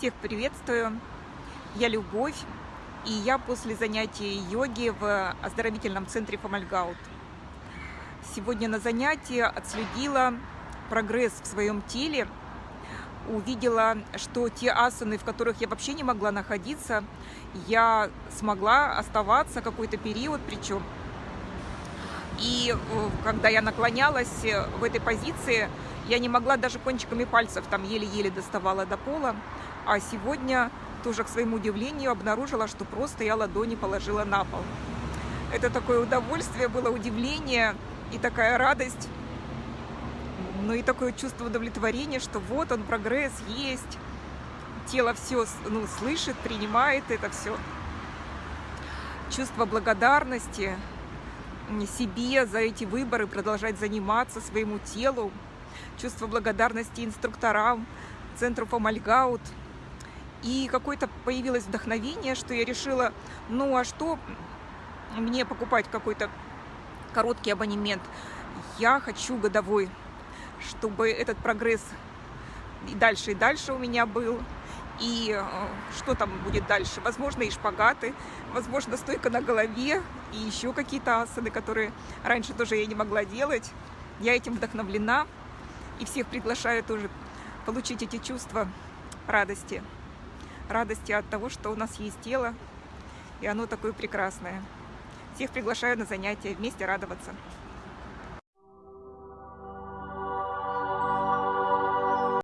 Всех приветствую! Я Любовь, и я после занятий йоги в оздоровительном центре Фомальгаут. Сегодня на занятии отследила прогресс в своем теле, увидела, что те асаны, в которых я вообще не могла находиться, я смогла оставаться какой-то период, причем. И э, когда я наклонялась в этой позиции, я не могла даже кончиками пальцев, там еле-еле доставала до пола. А сегодня тоже, к своему удивлению, обнаружила, что просто я ладони положила на пол. Это такое удовольствие было, удивление и такая радость, ну и такое чувство удовлетворения, что вот он, прогресс есть, тело все ну, слышит, принимает это все. Чувство благодарности себе за эти выборы, продолжать заниматься своему телу, чувство благодарности инструкторам, центру Фомальгаут – и какое-то появилось вдохновение, что я решила, ну а что мне покупать какой-то короткий абонемент? Я хочу годовой, чтобы этот прогресс и дальше, и дальше у меня был. И э, что там будет дальше? Возможно, и шпагаты, возможно, стойка на голове, и еще какие-то асаны, которые раньше тоже я не могла делать. Я этим вдохновлена, и всех приглашаю тоже получить эти чувства радости радости от того, что у нас есть тело, и оно такое прекрасное. Всех приглашаю на занятия, вместе радоваться.